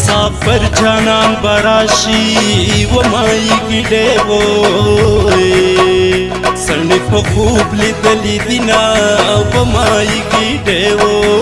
مسافر جانان براشی و مای گډو سړنی په خوب لیدلې دینا و مای گډو